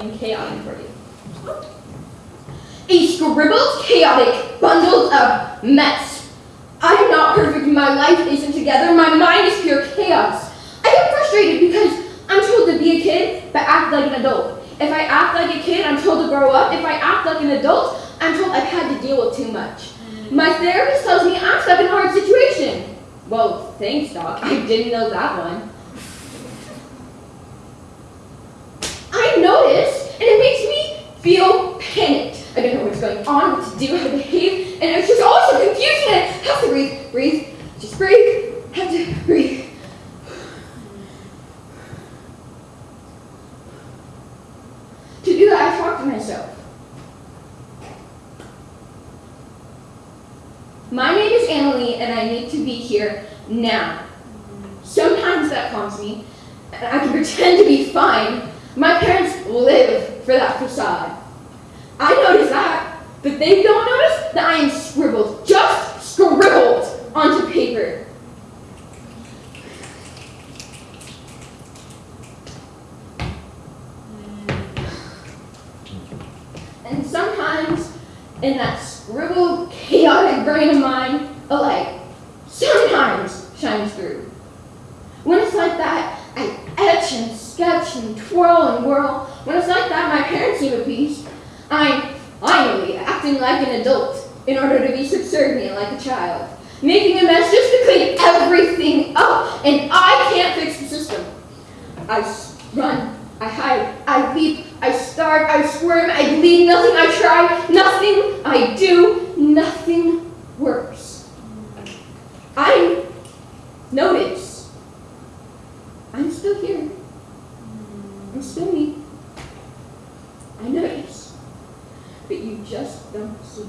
something chaotic for. A scribbled, chaotic, bundled up mess. I am not perfect. My life isn't together. My mind is pure chaos. I get frustrated because I'm told to be a kid, but act like an adult. If I act like a kid, I'm told to grow up. If I act like an adult, I'm told I've had to deal with too much. My therapist tells me I'm stuck in a hard situation. Well, thanks, Doc. I didn't know that one. I notice, and it makes me feel panicked. I don't know what's going on, what to do, how to behave, and it's just all so confusing. I have to breathe, breathe, just breathe, have to breathe. To do that, I talk to myself. My name is Annalie, and I need to be here now. Sometimes that calms me, and I can pretend to be fine. My parents live for that facade. I notice that, but they don't notice that I am scribbled, just scribbled onto paper. And sometimes, in that scribbled, chaotic brain of mine, a light sometimes shines through. When it's like that, I etch and sketch and twirl and whirl. When it's like that, my parents seem appeased. I'm finally acting like an adult in order to be subservient like a child. Making a mess just to clean everything up, and I can't fix the system. I run, I hide, I weep, I start, I squirm, I bleed, nothing. I try, nothing. I do, nothing This silly. I know it is. But you just don't see.